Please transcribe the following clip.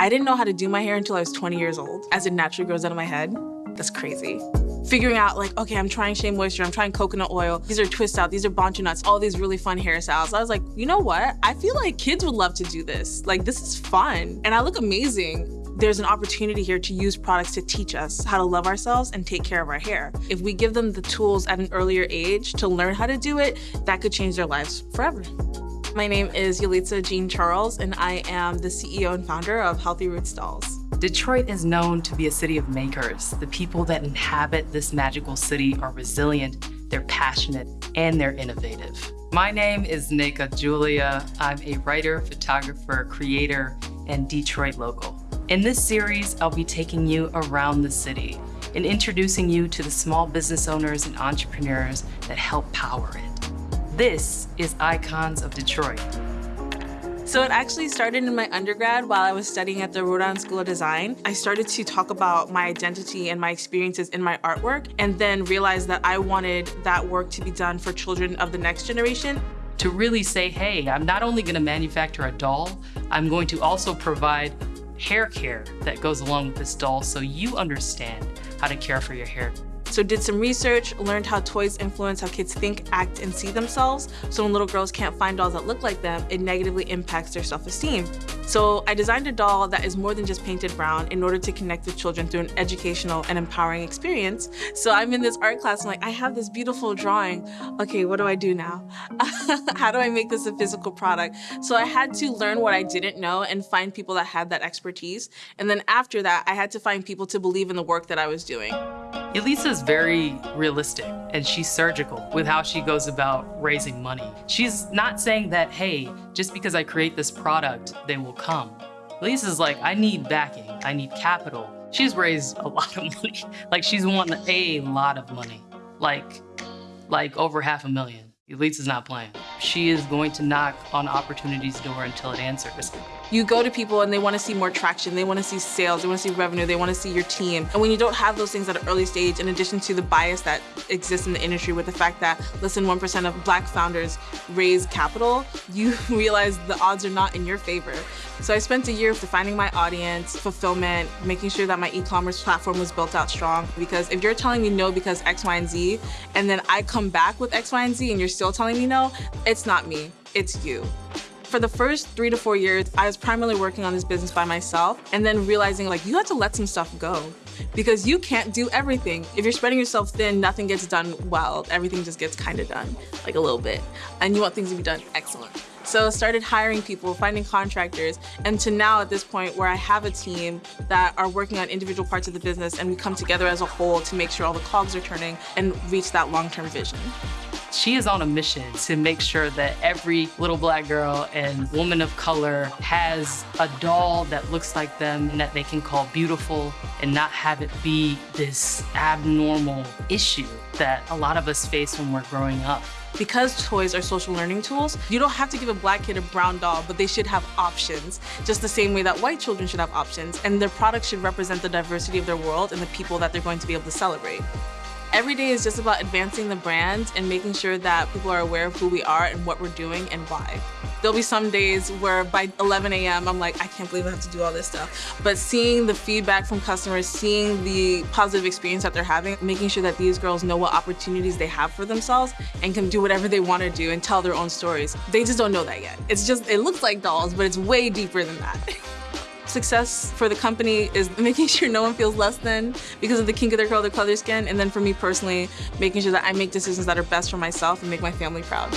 I didn't know how to do my hair until I was 20 years old, as it naturally grows out of my head. That's crazy. Figuring out like, okay, I'm trying Shea Moisture, I'm trying coconut oil, these are twist out, these are bantu knots, all these really fun hairstyles. I was like, you know what? I feel like kids would love to do this. Like, this is fun, and I look amazing there's an opportunity here to use products to teach us how to love ourselves and take care of our hair. If we give them the tools at an earlier age to learn how to do it, that could change their lives forever. My name is Yalitza Jean Charles, and I am the CEO and founder of Healthy Roots Dolls. Detroit is known to be a city of makers. The people that inhabit this magical city are resilient, they're passionate, and they're innovative. My name is Nneka Julia. I'm a writer, photographer, creator, and Detroit local. In this series, I'll be taking you around the city and introducing you to the small business owners and entrepreneurs that help power it. This is Icons of Detroit. So it actually started in my undergrad while I was studying at the Island School of Design. I started to talk about my identity and my experiences in my artwork and then realized that I wanted that work to be done for children of the next generation to really say, hey, I'm not only gonna manufacture a doll, I'm going to also provide hair care that goes along with this doll so you understand how to care for your hair. So did some research, learned how toys influence how kids think, act, and see themselves. So when little girls can't find dolls that look like them, it negatively impacts their self-esteem. So I designed a doll that is more than just painted brown in order to connect with children through an educational and empowering experience. So I'm in this art class, I'm like, I have this beautiful drawing. Okay, what do I do now? how do I make this a physical product? So I had to learn what I didn't know and find people that had that expertise. And then after that, I had to find people to believe in the work that I was doing. Yalitza's very realistic and she's surgical with how she goes about raising money. She's not saying that, hey, just because I create this product, they will come. Yalitza's like, I need backing, I need capital. She's raised a lot of money. like she's won a lot of money, like, like over half a million. Yalitza's not playing. She is going to knock on opportunity's door until it answers. You go to people and they want to see more traction, they want to see sales, they want to see revenue, they want to see your team. And when you don't have those things at an early stage, in addition to the bias that exists in the industry with the fact that less than 1% of black founders raise capital, you realize the odds are not in your favor. So I spent a year defining my audience, fulfillment, making sure that my e-commerce platform was built out strong. Because if you're telling me no because X, Y, and Z, and then I come back with X, Y, and Z and you're still telling me no, it's not me, it's you. For the first three to four years, I was primarily working on this business by myself and then realizing like, you have to let some stuff go because you can't do everything. If you're spreading yourself thin, nothing gets done well. Everything just gets kind of done, like a little bit. And you want things to be done excellent. So started hiring people, finding contractors, and to now at this point where I have a team that are working on individual parts of the business and we come together as a whole to make sure all the cogs are turning and reach that long-term vision. She is on a mission to make sure that every little black girl and woman of color has a doll that looks like them and that they can call beautiful and not have it be this abnormal issue that a lot of us face when we're growing up. Because toys are social learning tools, you don't have to give a black kid a brown doll, but they should have options, just the same way that white children should have options, and their products should represent the diversity of their world and the people that they're going to be able to celebrate. Every day is just about advancing the brand and making sure that people are aware of who we are and what we're doing and why. There'll be some days where by 11 a.m. I'm like, I can't believe I have to do all this stuff. But seeing the feedback from customers, seeing the positive experience that they're having, making sure that these girls know what opportunities they have for themselves and can do whatever they want to do and tell their own stories. They just don't know that yet. It's just, it looks like dolls, but it's way deeper than that. Success for the company is making sure no one feels less than because of the kink of their color, the color their skin, and then for me personally, making sure that I make decisions that are best for myself and make my family proud.